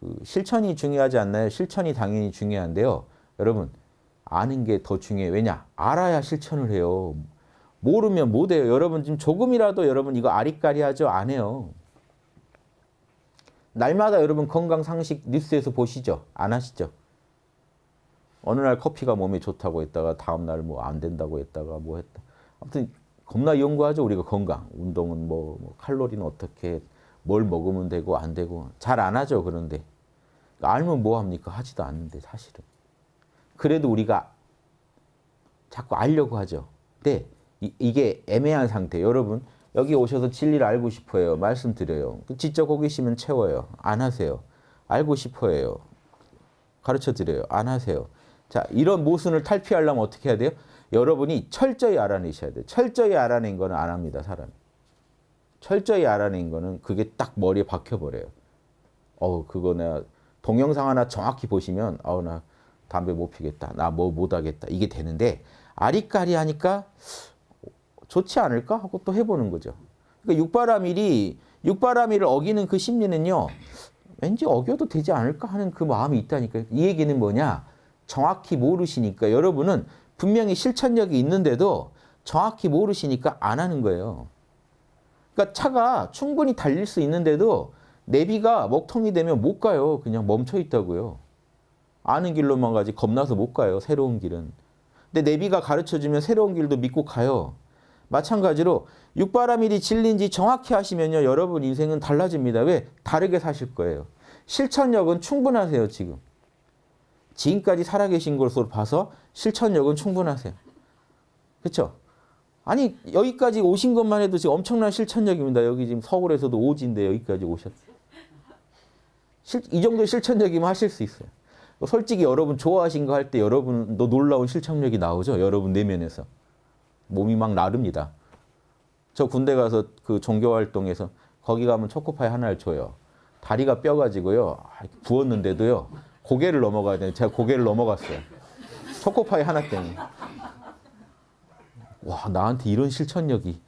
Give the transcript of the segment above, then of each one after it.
그 실천이 중요하지 않나요? 실천이 당연히 중요한데요. 여러분 아는 게 더 중요해요. 왜냐? 알아야 실천을 해요. 모르면 못해요. 여러분 지금 조금이라도 여러분 이거 아리까리하죠? 안 해요. 날마다 여러분 건강 상식 뉴스에서 보시죠? 안 하시죠? 어느 날 커피가 몸에 좋다고 했다가 다음 날 뭐 안 된다고 했다가 뭐 했다. 아무튼 겁나 연구하죠. 우리가 건강. 운동은 뭐, 뭐 칼로리는 어떻게 뭘 먹으면 되고 안 되고 잘 안 하죠. 그런데 알면 뭐 합니까? 하지도 않는데 사실은. 그래도 우리가 자꾸 알려고 하죠. 근데 이, 이게 애매한 상태. 여러분 여기 오셔서 진리를 알고 싶어요. 말씀드려요. 지적 호기심은 채워요. 안 하세요. 알고 싶어요. 가르쳐 드려요. 안 하세요. 자, 이런 모순을 탈피하려면 어떻게 해야 돼요? 여러분이 철저히 알아내셔야 돼요. 철저히 알아낸 거는 안 합니다, 사람이. 철저히 알아낸 거는 그게 딱 머리에 박혀버려요. 어 그거 내가 동영상 하나 정확히 보시면 어우 나 담배 못 피겠다. 나 뭐 못하겠다. 이게 되는데 아리까리 하니까 좋지 않을까 하고 또 해보는 거죠. 그러니까 육바라밀이 육바라밀을 어기는 그 심리는요. 왠지 어겨도 되지 않을까 하는 그 마음이 있다니까요. 이 얘기는 뭐냐. 정확히 모르시니까 여러분은 분명히 실천력이 있는데도 정확히 모르시니까 안 하는 거예요. 그러니까 차가 충분히 달릴 수 있는데도 내비가 먹통이 되면 못 가요. 그냥 멈춰 있다고요. 아는 길로만 가지 겁나서 못 가요. 새로운 길은. 근데 내비가 가르쳐주면 새로운 길도 믿고 가요. 마찬가지로 육바라밀이 진리인지 정확히 하시면요. 여러분 인생은 달라집니다. 왜? 다르게 사실 거예요. 실천력은 충분하세요. 지금. 지금까지 살아계신 것으로 봐서 실천력은 충분하세요. 그렇죠? 아니 여기까지 오신 것만 해도 지금 엄청난 실천력입니다. 여기 지금 서울에서도 오지인데 여기까지 오셨어요. 실, 이 정도 실천력이면 하실 수 있어요. 솔직히 여러분 좋아하신 거 할 때 여러분도 놀라운 실천력이 나오죠. 여러분 내면에서. 몸이 막 나릅니다. 저 군대 가서 그 종교활동에서 거기 가면 초코파이 하나를 줘요. 다리가 뼈가지고요. 아, 부었는데도요. 고개를 넘어가야 되는데 제가 고개를 넘어갔어요. 초코파이 하나 때문에. 와 나한테 이런 실천력이.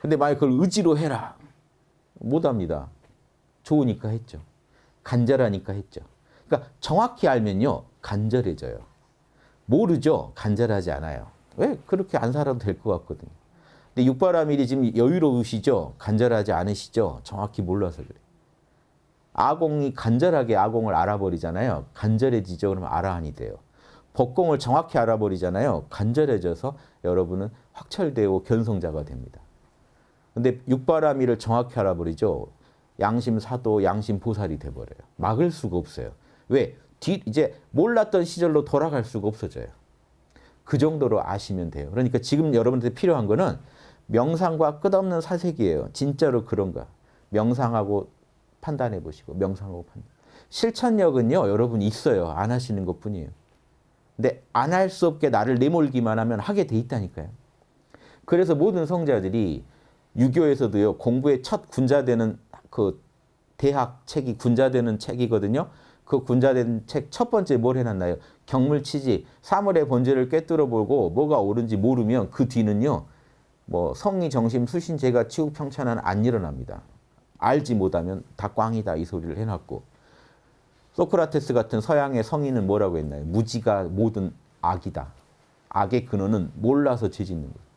근데 만약 그걸 의지로 해라. 못합니다. 좋으니까 했죠. 간절하니까 했죠. 그러니까 정확히 알면요. 간절해져요. 모르죠. 간절하지 않아요. 왜? 그렇게 안 살아도 될 것 같거든요. 근데 육바라밀이 지금 여유로우시죠? 간절하지 않으시죠? 정확히 몰라서 그래요. 아공이 간절하게 아공을 알아버리잖아요. 간절해지죠? 그러면 아라한이 돼요. 법공을 정확히 알아버리잖아요. 간절해져서 여러분은 확철되고 견성자가 됩니다. 근데 육바라밀을 정확히 알아버리죠. 양심 사도, 양심 보살이 돼버려요. 막을 수가 없어요. 왜? 뒤, 이제 몰랐던 시절로 돌아갈 수가 없어져요. 그 정도로 아시면 돼요. 그러니까 지금 여러분한테 필요한 거는 명상과 끝없는 사색이에요. 진짜로 그런가. 명상하고 판단해 보시고 명상하고 판단. 실천력은요. 여러분 있어요. 안 하시는 것뿐이에요. 근데 안 할 수 없게 나를 내몰기만 하면 하게 돼 있다니까요. 그래서 모든 성자들이 유교에서도요. 공부의 첫 군자되는 그 대학 책이 군자되는 책이거든요. 그 군자된 책 첫 번째 뭘 해놨나요? 경물치지 사물의 본질을 꿰뚫어 보고 뭐가 옳은지 모르면 그 뒤는요. 뭐 성의 정심 수신 제가 치우 평천은 안 일어납니다. 알지 못하면 다 꽝이다 이 소리를 해놨고 소크라테스 같은 서양의 성인은 뭐라고 했나요? 무지가 모든 악이다. 악의 근원은 몰라서 죄짓는 거예요.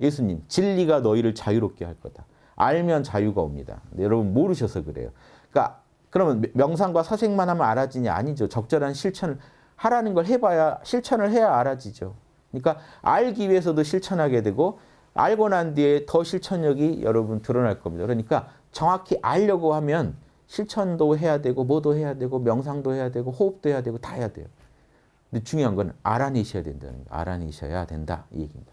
예수님 진리가 너희를 자유롭게 할 거다. 알면 자유가 옵니다. 여러분 모르셔서 그래요. 그러니까 그러면 명상과 사색만 하면 알아지냐? 아니죠. 적절한 실천을 하라는 걸 해봐야 실천을 해야 알아지죠. 그러니까 알기 위해서도 실천하게 되고 알고 난 뒤에 더 실천력이 여러분 드러날 겁니다. 그러니까 정확히 알려고 하면 실천도 해야 되고 뭐도 해야 되고 명상도 해야 되고 호흡도 해야 되고 다 해야 돼요. 근데 중요한 건 알아내셔야 된다는 거예요. 알아내셔야 된다 이 얘기입니다.